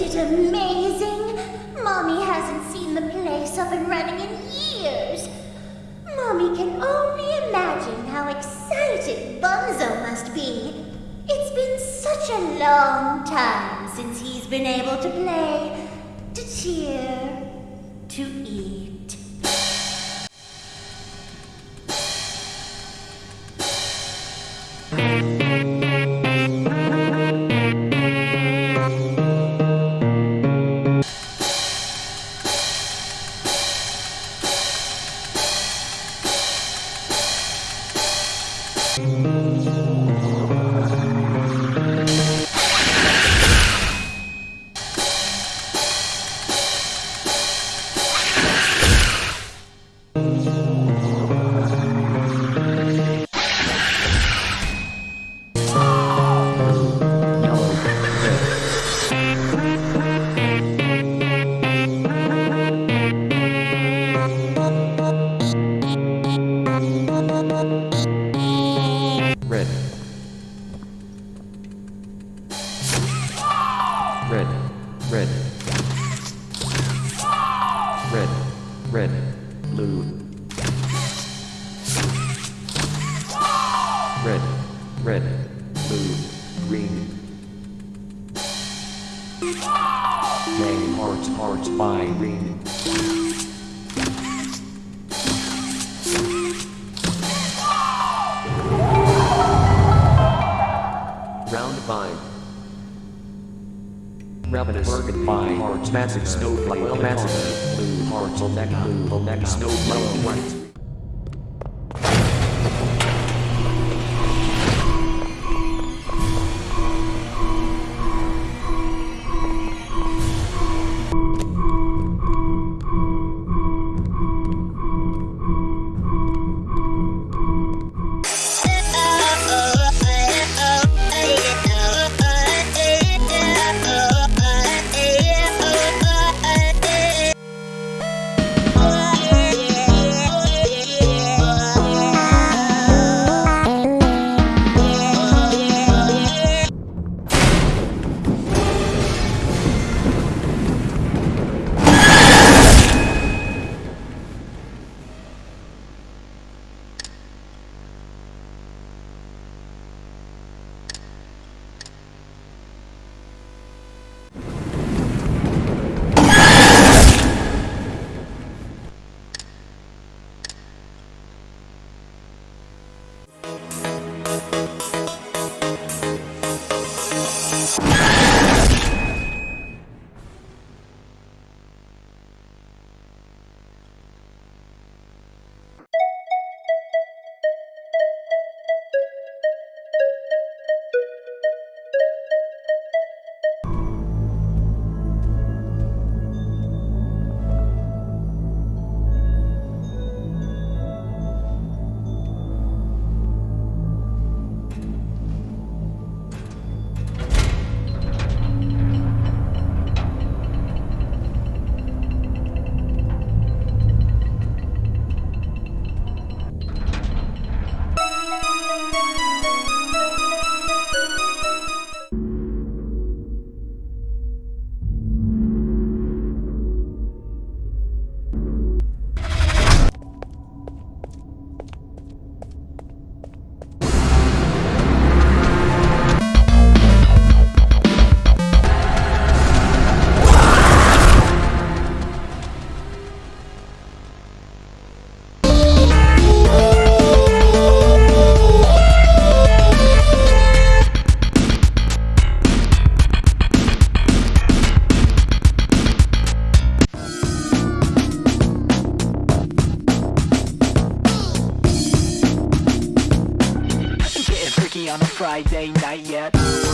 Isn't it amazing? Mommy hasn't seen the place up and running in years. Mommy can only imagine how excited Bunzo must be. It's been such a long time since he's been able to play, to cheer, to eat. Red. Red. Red. Red. Red. Blue. Red. Red. Blue. Green. Name hearts hearts by green. Ravenous by Hearts Massive Snowflake. Massive Blue Hearts. Neck Blue Neck Snowflake. White Friday night yet.